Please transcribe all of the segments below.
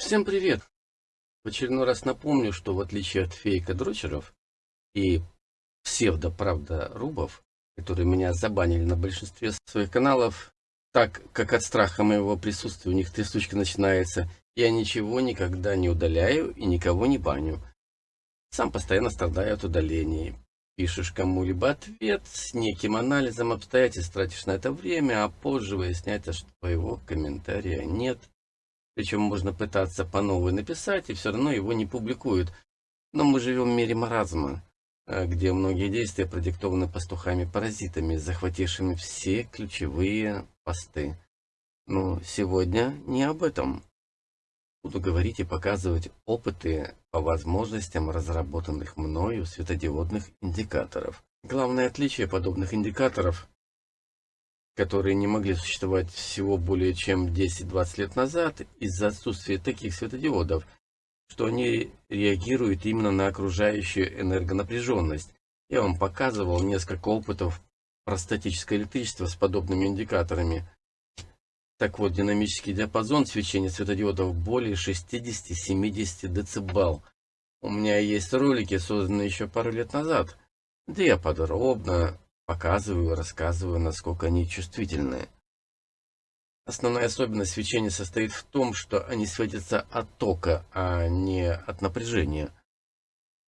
Всем привет! В очередной раз напомню, что в отличие от фейка-дрочеров и псевдо-правда-рубов, которые меня забанили на большинстве своих каналов, так как от страха моего присутствия у них трясучка начинается, я ничего никогда не удаляю и никого не баню. Сам постоянно страдаю от удалений. Пишешь кому-либо ответ с неким анализом обстоятельств, тратишь на это время, а позже выясняется, что твоего комментария нет. Причем можно пытаться по новой написать, и все равно его не публикуют. Но мы живем в мире маразма, э, где многие действия продиктованы пастухами-паразитами, захватившими все ключевые посты. Но сегодня не об этом. Буду говорить и показывать опыты по возможностям разработанных мною светодиодных индикаторов. Главное отличие подобных индикаторов которые не могли существовать всего более чем 10-20 лет назад из-за отсутствия таких светодиодов, что они реагируют именно на окружающую энергонапряженность. Я вам показывал несколько опытов про статическое электричество с подобными индикаторами. Так вот, динамический диапазон свечения светодиодов более 60-70 дБ. У меня есть ролики, созданные еще пару лет назад, где я подробно Показываю, рассказываю, насколько они чувствительны. Основная особенность свечения состоит в том, что они светятся от тока, а не от напряжения.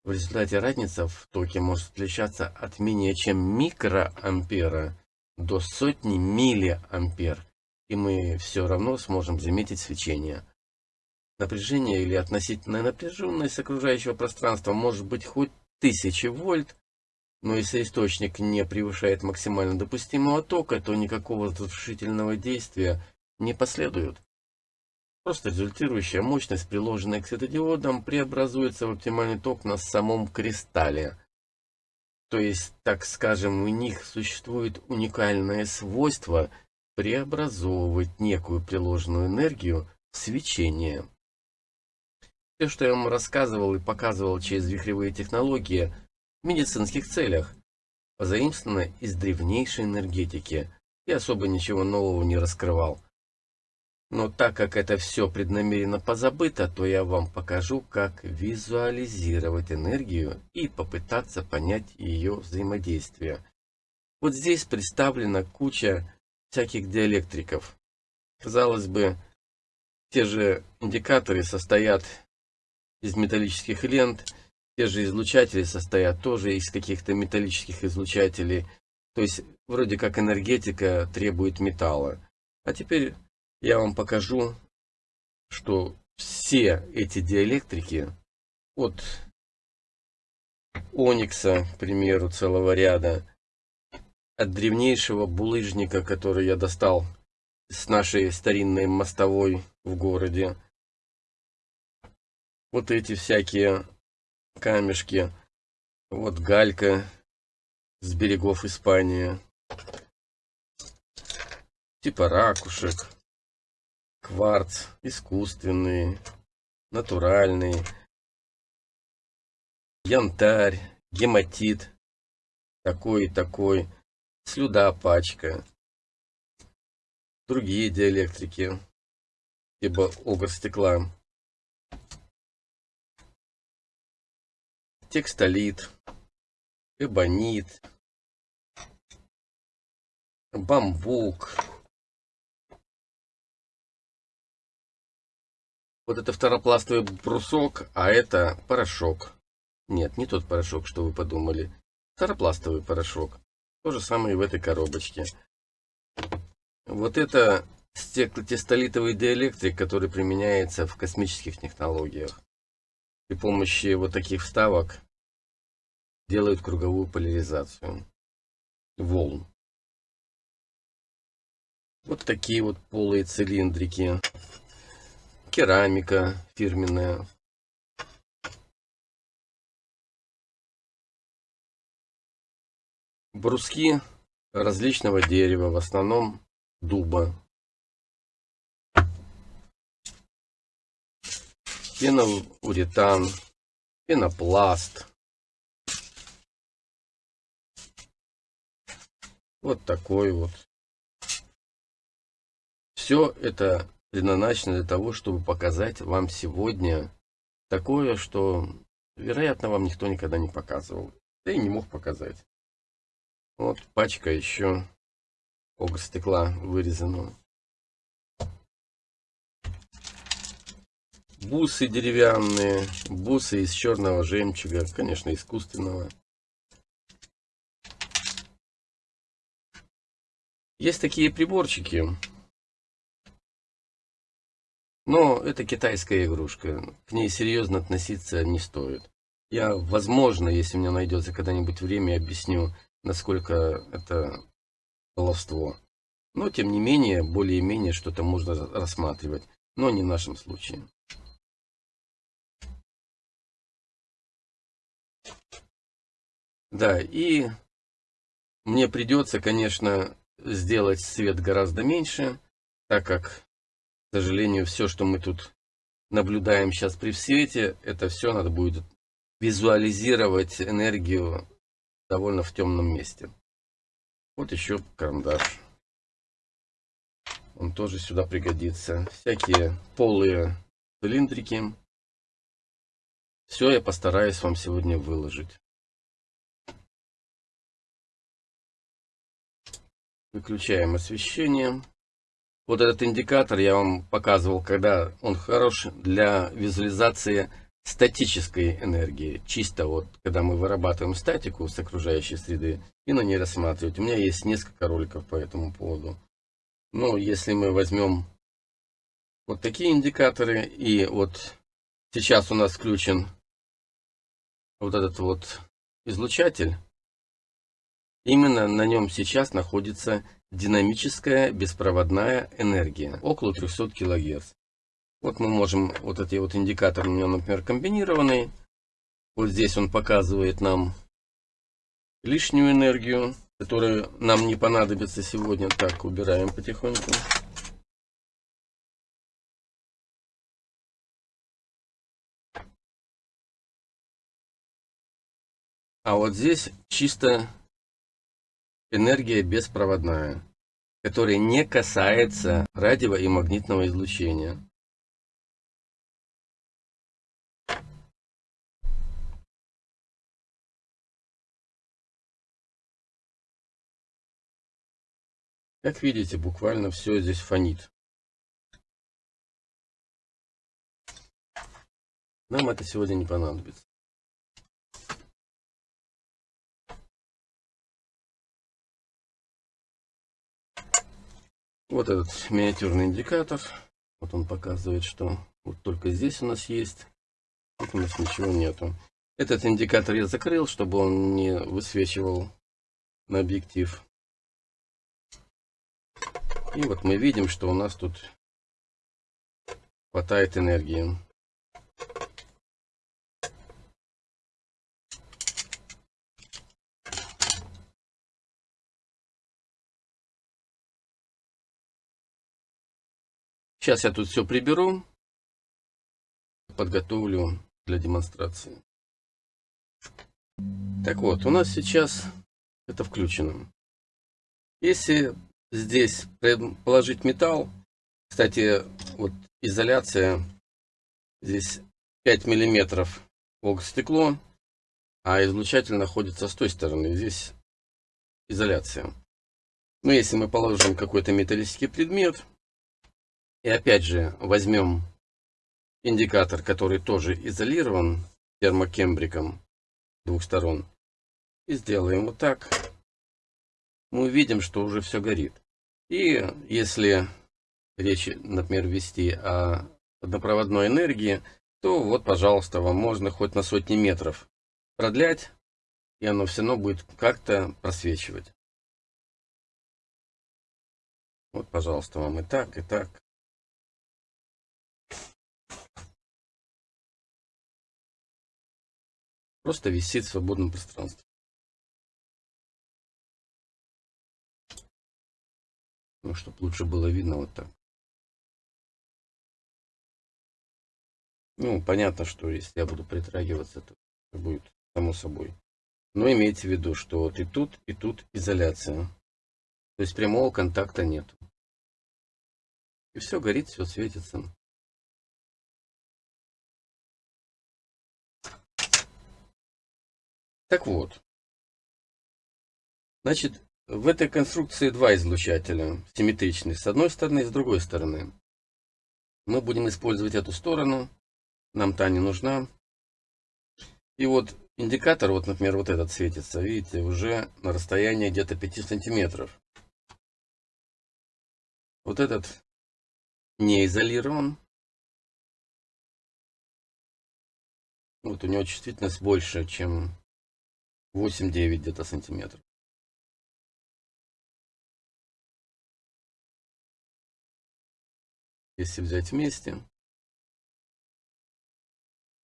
В результате разница в токе может отличаться от менее чем микроампера до сотни миллиампер, и мы все равно сможем заметить свечение. Напряжение или относительная напряженность окружающего пространства может быть хоть 1000 вольт, но если источник не превышает максимально допустимого тока, то никакого разрушительного действия не последует. Просто результирующая мощность, приложенная к светодиодам, преобразуется в оптимальный ток на самом кристалле. То есть, так скажем, у них существует уникальное свойство преобразовывать некую приложенную энергию в свечение. Все, что я вам рассказывал и показывал через вихревые технологии, медицинских целях, позаимствовано из древнейшей энергетики и особо ничего нового не раскрывал. Но так как это все преднамеренно позабыто, то я вам покажу, как визуализировать энергию и попытаться понять ее взаимодействие. Вот здесь представлена куча всяких диэлектриков. Казалось бы, те же индикаторы состоят из металлических лент, те же излучатели состоят тоже из каких-то металлических излучателей. То есть, вроде как энергетика требует металла. А теперь я вам покажу, что все эти диэлектрики от оникса, к примеру, целого ряда, от древнейшего булыжника, который я достал с нашей старинной мостовой в городе, вот эти всякие камешки. Вот галька с берегов Испании. Типа ракушек. Кварц искусственный, натуральный. Янтарь, гематит. Такой и такой. Слюда пачка. Другие диэлектрики. Типа огр стекла. Текстолит, эбонит, бамбук. Вот это второпластовый брусок, а это порошок. Нет, не тот порошок, что вы подумали. Второпластовый порошок. То же самое и в этой коробочке. Вот это стеклотестолитовый диэлектрик, который применяется в космических технологиях при помощи вот таких вставок делают круговую поляризацию волн. Вот такие вот полые цилиндрики. Керамика фирменная. Бруски различного дерева, в основном дуба. пеноуретан, пенопласт. Вот такой вот. Все это предназначено для того, чтобы показать вам сегодня такое, что, вероятно, вам никто никогда не показывал. Да и не мог показать. Вот пачка еще стекла вырезанного. Бусы деревянные, бусы из черного жемчуга, конечно, искусственного. Есть такие приборчики, но это китайская игрушка, к ней серьезно относиться не стоит. Я, возможно, если у меня найдется когда-нибудь время, объясню, насколько это баловство. Но, тем не менее, более-менее что-то можно рассматривать, но не в нашем случае. Да, и мне придется, конечно, сделать свет гораздо меньше, так как, к сожалению, все, что мы тут наблюдаем сейчас при свете, это все надо будет визуализировать энергию довольно в темном месте. Вот еще карандаш. Он тоже сюда пригодится. Всякие полые цилиндрики. Все я постараюсь вам сегодня выложить. Выключаем освещение. Вот этот индикатор я вам показывал, когда он хорош для визуализации статической энергии. Чисто вот, когда мы вырабатываем статику с окружающей среды и на ней рассматривать. У меня есть несколько роликов по этому поводу. Но если мы возьмем вот такие индикаторы, и вот сейчас у нас включен вот этот вот излучатель, Именно на нем сейчас находится динамическая беспроводная энергия, около 300 кГц. Вот мы можем, вот эти вот индикаторы у меня, например, комбинированный. Вот здесь он показывает нам лишнюю энергию, которая нам не понадобится сегодня. Так, убираем потихоньку. А вот здесь чисто энергия беспроводная, которая не касается радио и магнитного излучения. Как видите, буквально все здесь фонит. Нам это сегодня не понадобится. Вот этот миниатюрный индикатор. Вот он показывает, что вот только здесь у нас есть. Тут у нас ничего нету. Этот индикатор я закрыл, чтобы он не высвечивал на объектив. И вот мы видим, что у нас тут хватает энергии. Сейчас я тут все приберу, подготовлю для демонстрации. Так вот, у нас сейчас это включено. Если здесь положить металл, кстати, вот изоляция, здесь 5 миллиметров стекло, а излучатель находится с той стороны, здесь изоляция. Но если мы положим какой-то металлический предмет, и опять же возьмем индикатор, который тоже изолирован термокембриком двух сторон. И сделаем вот так. Мы увидим, что уже все горит. И если речь, например, вести о однопроводной энергии, то вот, пожалуйста, вам можно хоть на сотни метров продлять, и оно все равно будет как-то просвечивать. Вот, пожалуйста, вам и так, и так. Просто висит в свободном пространстве. Ну, чтобы лучше было видно вот так. Ну, понятно, что если я буду притрагиваться, то будет само собой. Но имейте в виду, что вот и тут, и тут изоляция. То есть прямого контакта нет. И все горит, все светится. Так вот. Значит, в этой конструкции два излучателя, симметричные, с одной стороны и с другой стороны. Мы будем использовать эту сторону, нам та не нужна. И вот индикатор, вот, например, вот этот светится, видите, уже на расстоянии где-то 5 сантиметров. Вот этот не изолирован. Вот у него чувствительность больше, чем 8-9 где-то сантиметров. Если взять вместе,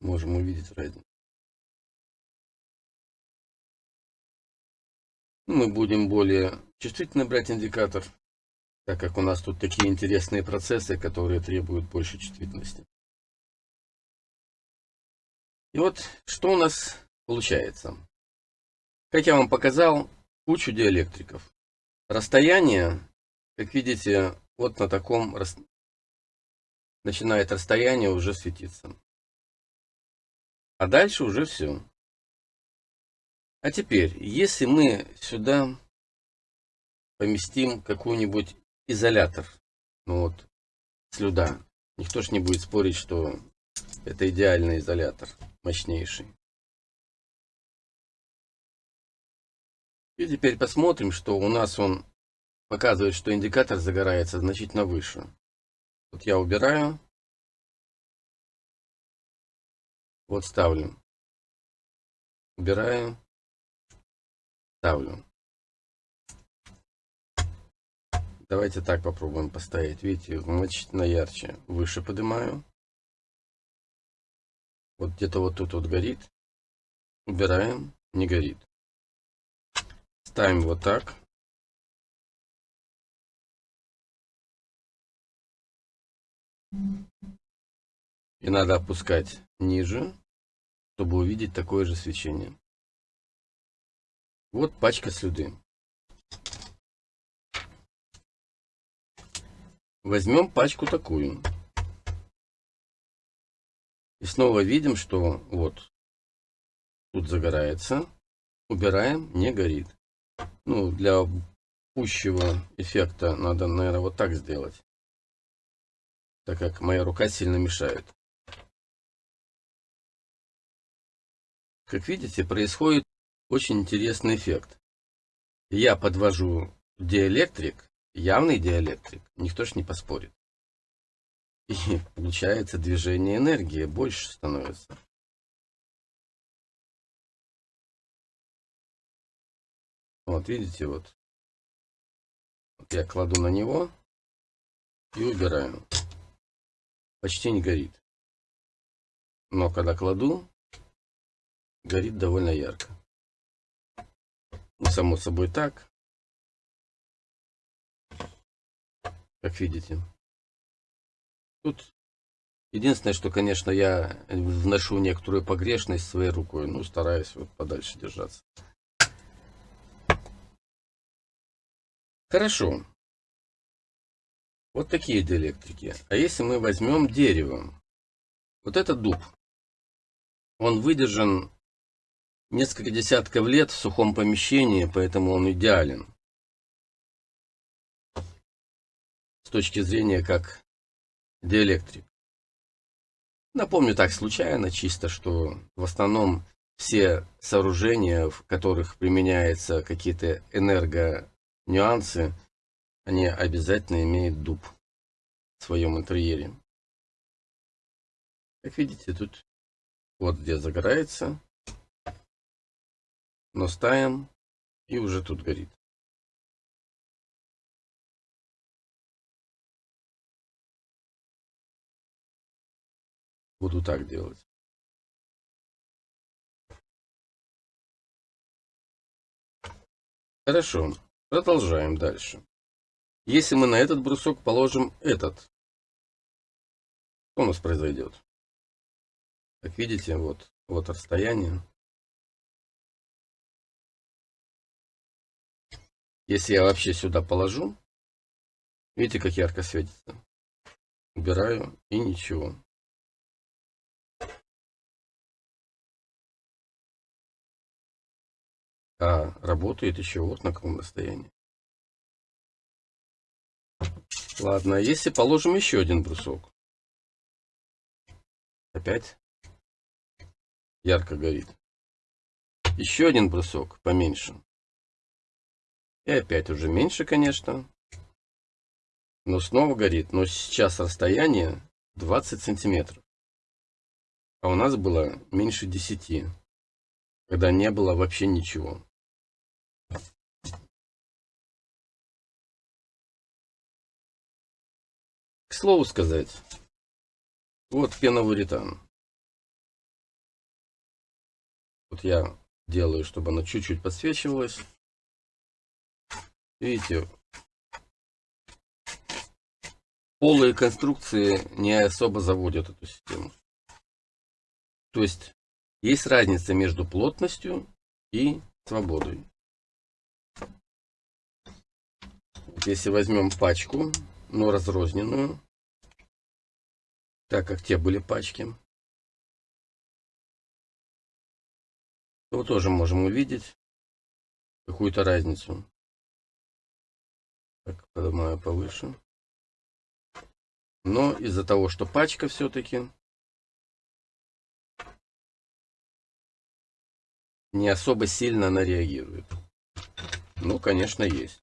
можем увидеть разницу. Мы будем более чувствительно брать индикатор, так как у нас тут такие интересные процессы, которые требуют больше чувствительности. И вот что у нас получается. Как я вам показал, кучу диэлектриков. Расстояние, как видите, вот на таком начинает расстояние уже светиться. А дальше уже все. А теперь, если мы сюда поместим какой-нибудь изолятор, ну вот, слюда, никто ж не будет спорить, что это идеальный изолятор, мощнейший. И теперь посмотрим, что у нас он показывает, что индикатор загорается значительно выше. Вот я убираю. Вот ставлю. Убираю. Ставлю. Давайте так попробуем поставить. Видите, значительно ярче. Выше поднимаю. Вот где-то вот тут вот горит. Убираем. Не горит. Ставим вот так. И надо опускать ниже, чтобы увидеть такое же свечение. Вот пачка слюды. Возьмем пачку такую. И снова видим, что вот тут загорается. Убираем, не горит. Ну, для пущего эффекта надо, наверное, вот так сделать так как моя рука сильно мешает. Как видите, происходит очень интересный эффект. Я подвожу диэлектрик, явный диэлектрик, никто ж не поспорит. И получается движение энергии больше становится. Вот видите, вот. я кладу на него и убираю почти не горит. Но когда кладу, горит довольно ярко. Ну, само собой так. Как видите. Тут единственное, что, конечно, я вношу некоторую погрешность своей рукой. Ну, стараюсь вот подальше держаться. Хорошо. Вот такие диэлектрики. А если мы возьмем дерево, вот это дуб, он выдержан несколько десятков лет в сухом помещении, поэтому он идеален. С точки зрения как диэлектрик. Напомню так случайно, чисто, что в основном все сооружения, в которых применяются какие-то энергонюансы, они обязательно имеют дуб в своем интерьере. Как видите, тут вот где загорается, но ставим и уже тут горит. Буду так делать. Хорошо, продолжаем дальше. Если мы на этот брусок положим этот, что у нас произойдет? Как видите, вот, вот расстояние. Если я вообще сюда положу, видите, как ярко светится? убираю и ничего. А работает еще вот на каком расстоянии. Ладно, а если положим еще один брусок. Опять ярко горит. Еще один брусок поменьше. И опять уже меньше, конечно. Но снова горит. Но сейчас расстояние 20 сантиметров. А у нас было меньше 10. Когда не было вообще ничего. Слову сказать, вот пеновуретан. Вот я делаю, чтобы она чуть-чуть подсвечивалась. Видите, полые конструкции не особо заводят эту систему. То есть, есть разница между плотностью и свободой. Вот если возьмем пачку, но разрозненную, так как те были пачки, то тоже можем увидеть какую-то разницу. Так, поднимаю повыше. Но из-за того, что пачка все-таки не особо сильно она реагирует. Ну, конечно, есть.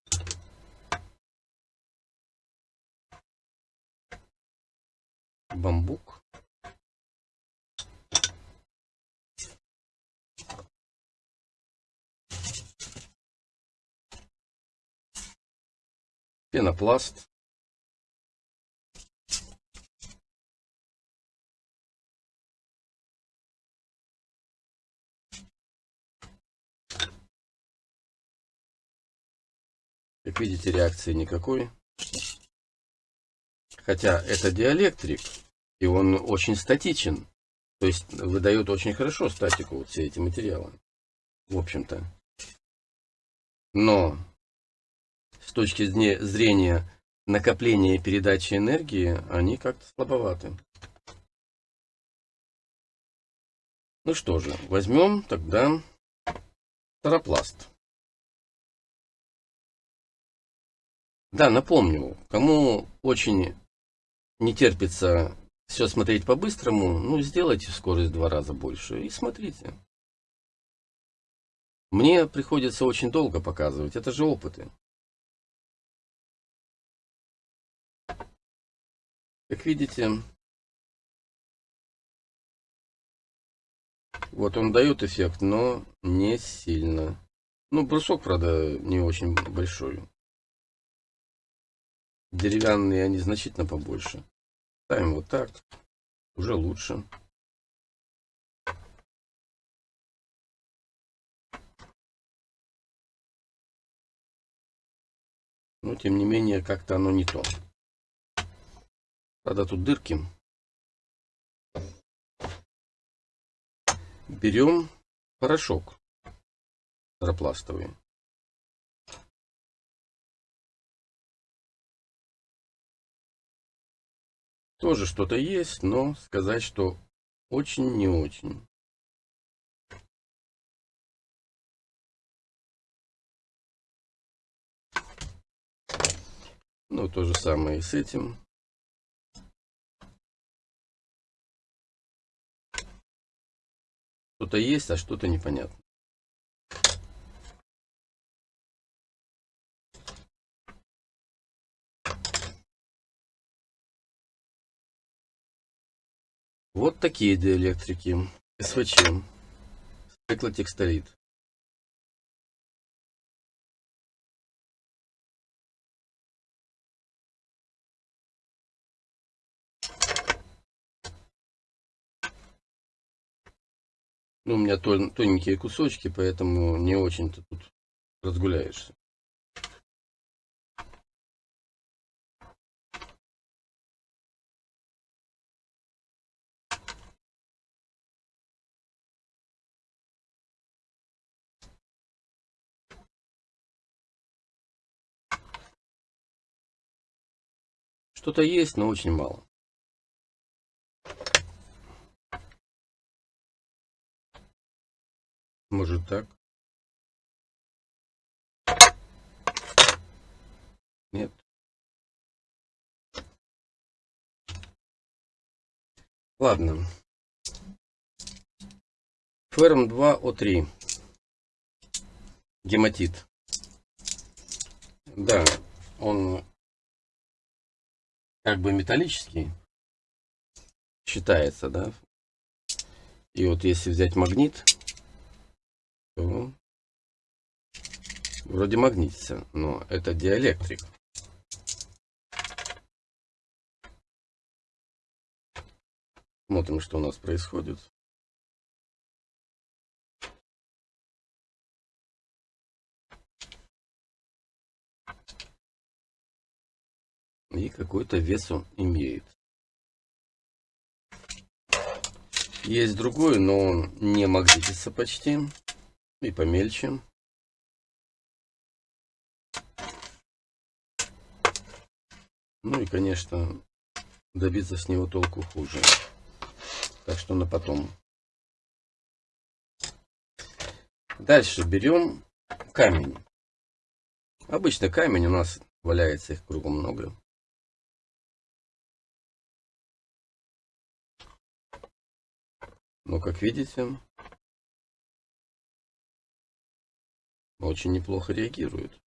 Бамбук. пенопласт. Как видите, реакции никакой. Хотя это диэлектрик, и он очень статичен. То есть выдает очень хорошо статику вот все эти материалы. В общем-то. Но с точки зрения накопления и передачи энергии, они как-то слабоваты. Ну что же, возьмем тогда таропласт. Да, напомню, кому очень не терпится все смотреть по-быстрому, ну, сделайте скорость в два раза больше и смотрите. Мне приходится очень долго показывать, это же опыты. Как видите, вот он дает эффект, но не сильно. Ну, брусок, правда, не очень большой. Деревянные они значительно побольше. Ставим вот так. Уже лучше. Но, тем не менее, как-то оно не то. Правда, тут дырки. Берем порошок теропластовый. Тоже что-то есть, но сказать, что очень не очень. Ну, то же самое и с этим. Что-то есть, а что-то непонятно. Вот такие диэлектрики. СВЧ. Стеклотекстолит. Ну, у меня тоненькие кусочки, поэтому не очень-то тут разгуляешься. Что-то есть, но очень мало. Может так? Нет. Ладно. Ферм 2О3. Гематит. Да, он как бы металлический считается, да. И вот если взять магнит, то вроде магнитится, но это диэлектрик. Смотрим, что у нас происходит. И какой-то вес он имеет. Есть другой, но он не магнитится почти. И помельче. Ну и, конечно, добиться с него толку хуже. Так что на потом. Дальше берем камень. Обычно камень у нас валяется, их кругом много. Но, как видите, очень неплохо реагирует.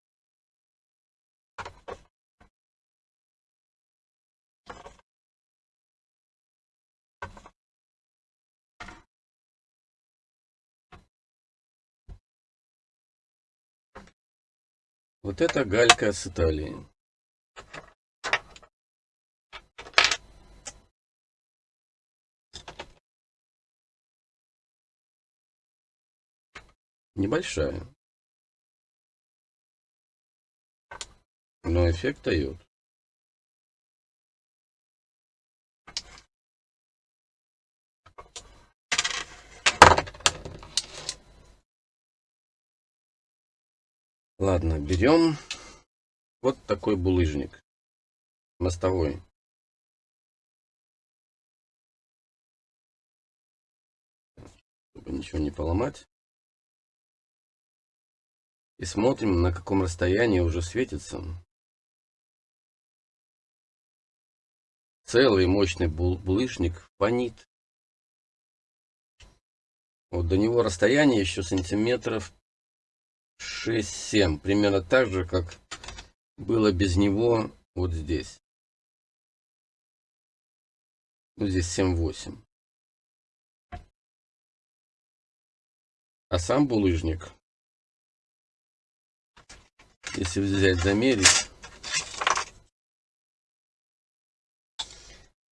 Вот это галька с Италии. Небольшая. Но эффект дает. Ладно, берем вот такой булыжник мостовой. Чтобы ничего не поломать. И смотрим, на каком расстоянии уже светится. Целый мощный булыжник фонит. Вот до него расстояние еще сантиметров 6-7. Примерно так же, как было без него вот здесь. Ну, здесь 7-8. А сам булыжник если взять, замерить.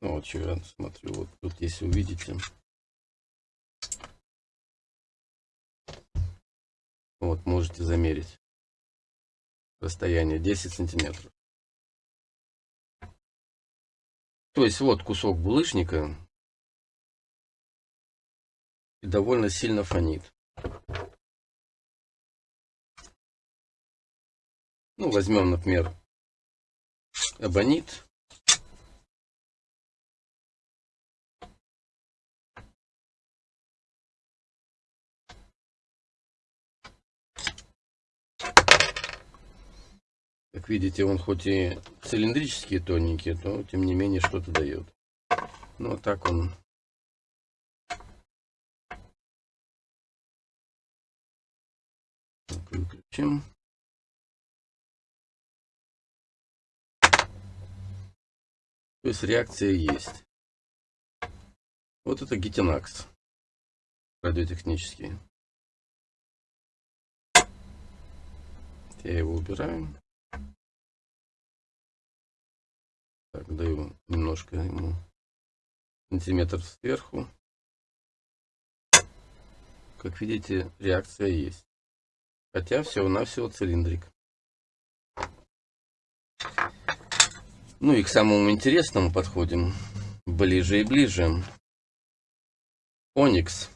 Ну, вот что я смотрю, вот тут, если увидите. Вот, можете замерить. Расстояние 10 сантиметров. То есть вот кусок булыжника довольно сильно фонит. Ну, возьмем, например, абонит. Как видите, он хоть и цилиндрический тоненький, то тем не менее что-то дает. Ну, а так он выключим. То есть реакция есть. Вот это гитинакс радиотехнический. Я его убираю. Так, даю немножко ему сантиметр сверху. Как видите, реакция есть. Хотя всего-навсего цилиндрик. Ну и к самому интересному подходим. Ближе и ближе. Оникс.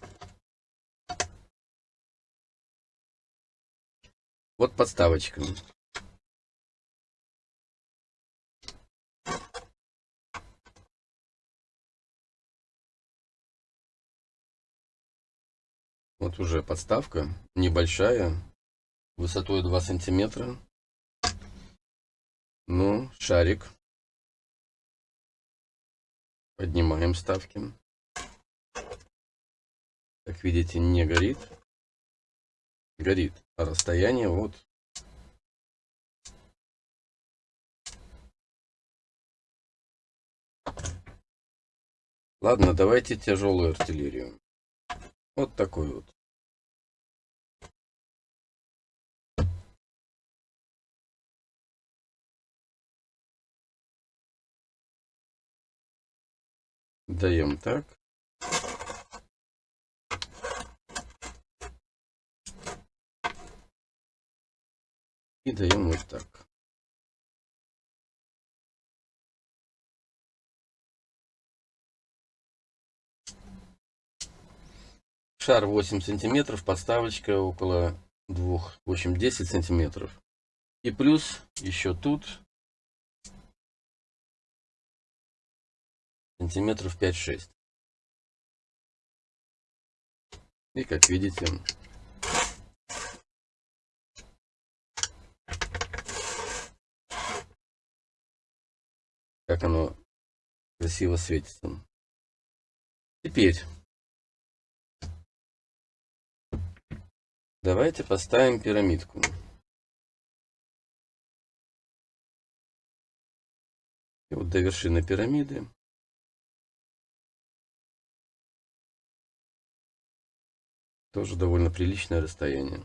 Вот подставочка. Вот уже подставка небольшая, высотой 2 сантиметра. Ну, шарик. Поднимаем ставки. Как видите, не горит. Горит. А расстояние вот Ладно, давайте тяжелую артиллерию. Вот такой вот. Даем так. И даем вот так. Шар 8 сантиметров, подставочка около 2, в общем 10 сантиметров. И плюс еще тут сантиметров 5-6. И как видите, как оно красиво светится. Теперь Давайте поставим пирамидку. И вот до вершины пирамиды тоже довольно приличное расстояние.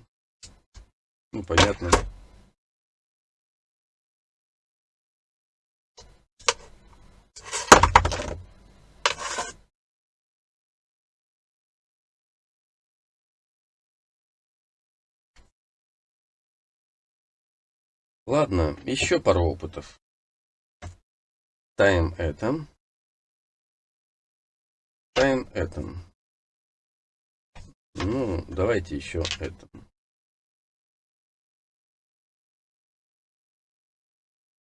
Ну, понятно. Ладно, еще пару опытов. Ставим это. Ставим это. Ну, давайте еще это.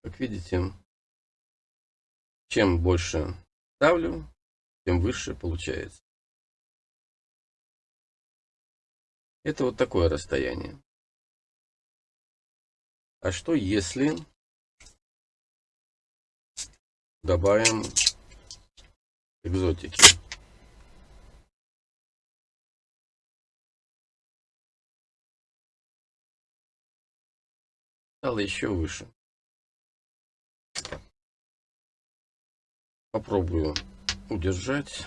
Как видите, чем больше ставлю, тем выше получается. Это вот такое расстояние. А что если добавим экзотики? Стало еще выше. Попробую удержать.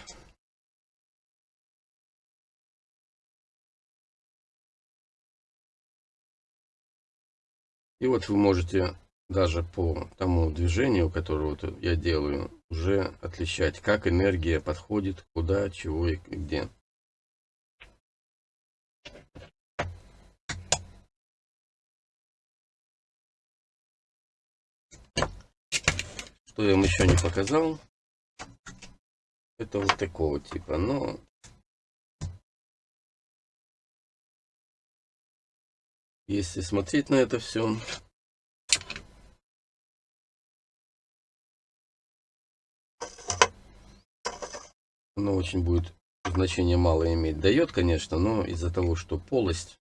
И вот вы можете даже по тому движению, которое вот я делаю, уже отличать, как энергия подходит, куда, чего и где. Что я вам еще не показал, это вот такого типа, но Если смотреть на это все, оно очень будет значение мало иметь. Дает, конечно, но из-за того, что полость,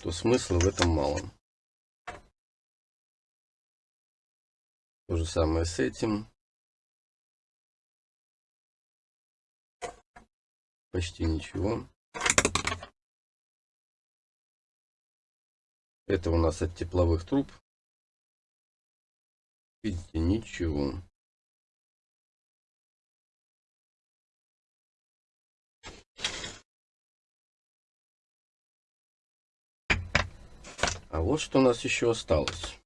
то смысла в этом мало. То же самое с этим. Почти ничего. Это у нас от тепловых труб. Видите, ничего. А вот что у нас еще осталось.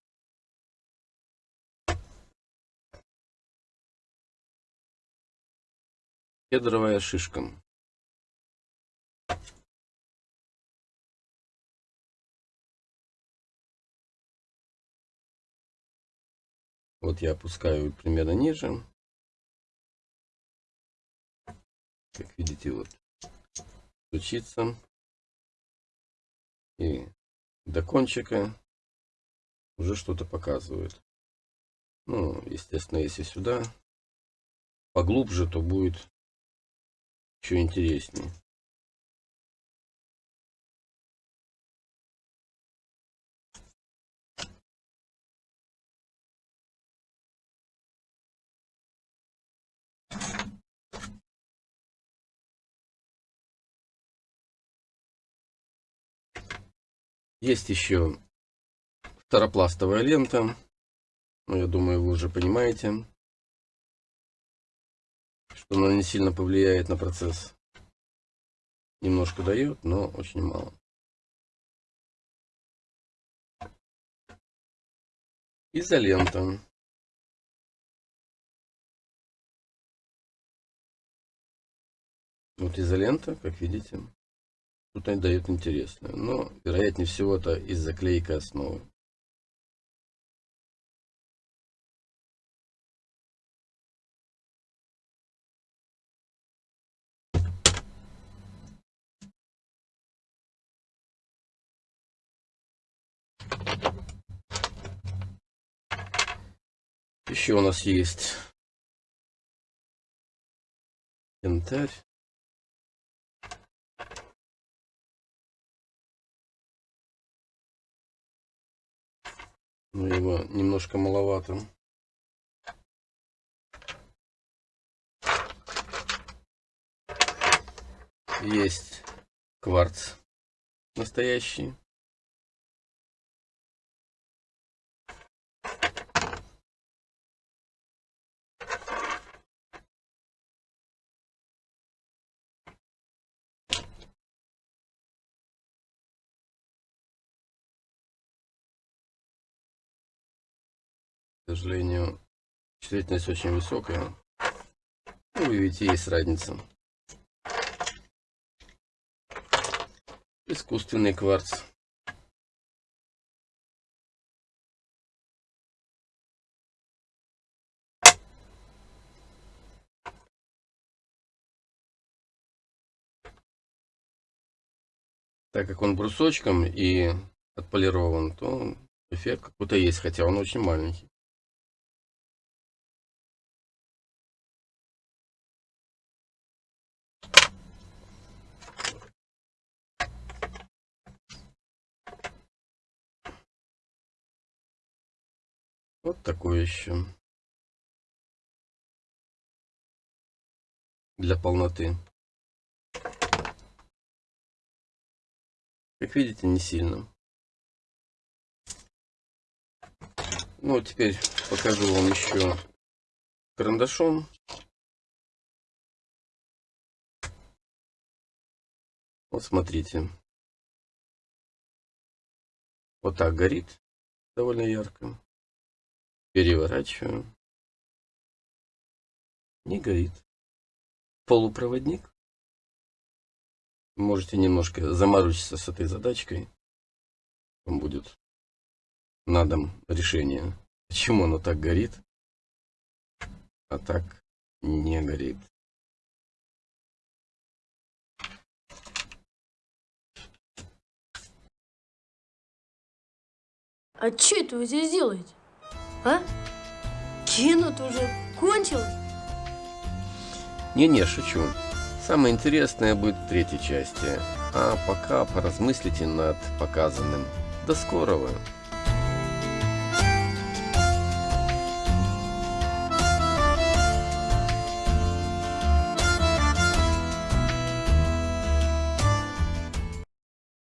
Кедровая шишка. Вот я опускаю примерно ниже. Как видите, вот стучится. И до кончика уже что-то показывает. Ну, естественно, если сюда поглубже, то будет еще интереснее. Есть еще второпластовая лента. Ну, я думаю, вы уже понимаете, что она не сильно повлияет на процесс. Немножко дает, но очень мало. Изолента. Вот изолента, как видите. Тут они дают интересное. Но, вероятнее всего, это из-за клейкой основы. Еще у нас есть янтарь. но его немножко маловато. Есть кварц настоящий. Сожалению, чувствительность очень высокая. Ну, вы видите, есть разница. Искусственный кварц. Так как он брусочком и отполирован, то эффект какой-то есть, хотя он очень маленький. Вот такой еще. Для полноты. Как видите, не сильно. Ну, теперь покажу вам еще карандашом. Вот смотрите. Вот так горит довольно ярко. Переворачиваю. Не горит. Полупроводник. Можете немножко заморочиться с этой задачкой. Вам будет на дом решение. Почему оно так горит, а так не горит. А что это вы здесь делаете? А? Кино уже кончилось? Не-не, шучу. Самое интересное будет в третьей части. А пока поразмыслите над показанным. До скорого!